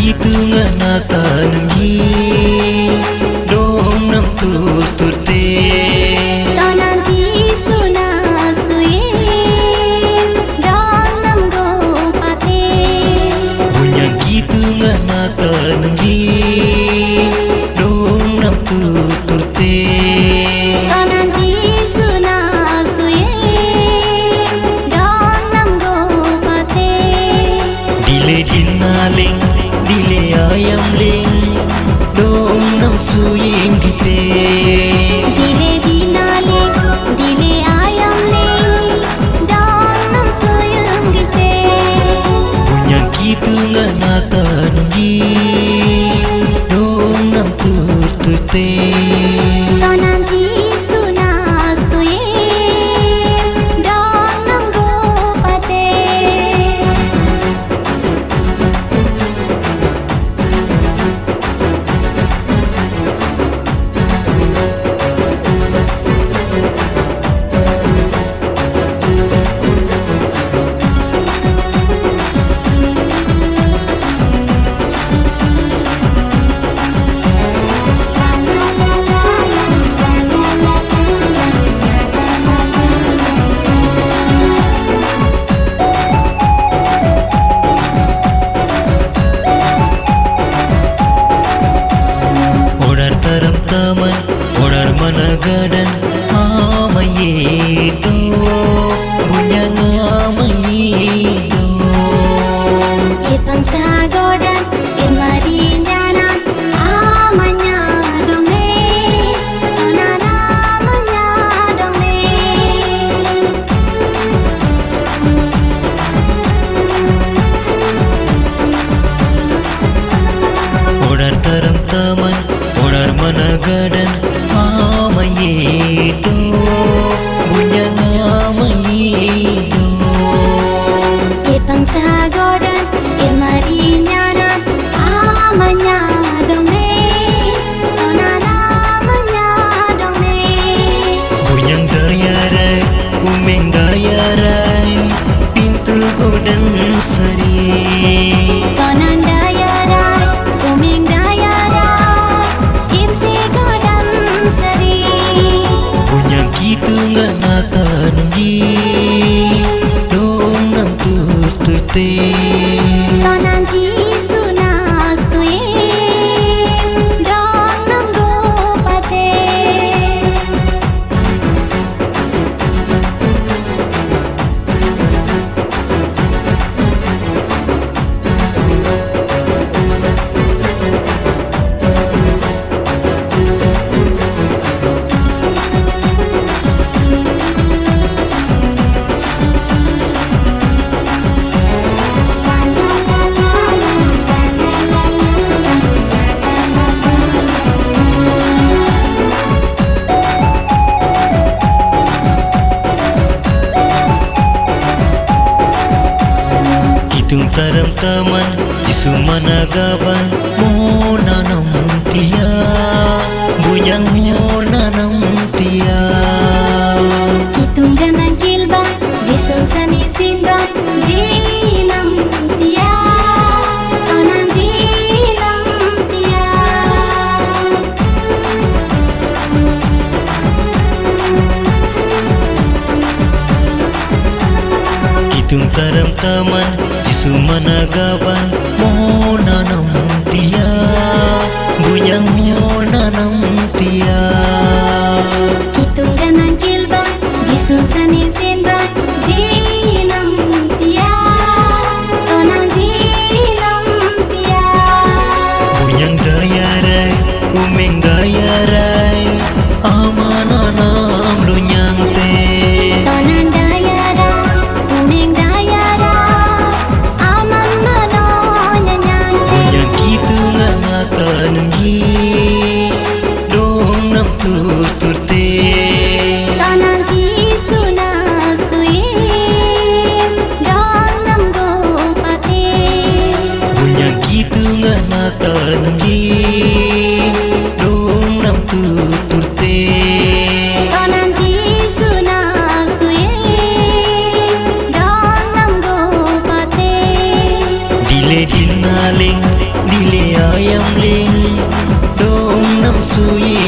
Itu tengah natal ini தூங்க Ang तुम तरम तमन जिसु मनगबन मोननम tia. Bunyang tia. Itung ganang kilba jisul sani sinba jinam tia. Onan jinam tia. Itung taman ಸುಮನಗವ ಮೋನ ನಂಬಿಯ ಗುಯ ಮೋನ ನಂಬಿಯ ತುಂಗನಗೆ tanangi dong nam tu turte tanangi suna suye dong nam go pate punya gitu ngana tanangi dong nam tu turte tanangi suna suye dong nam go pate dile dinaling dile ayam 足以。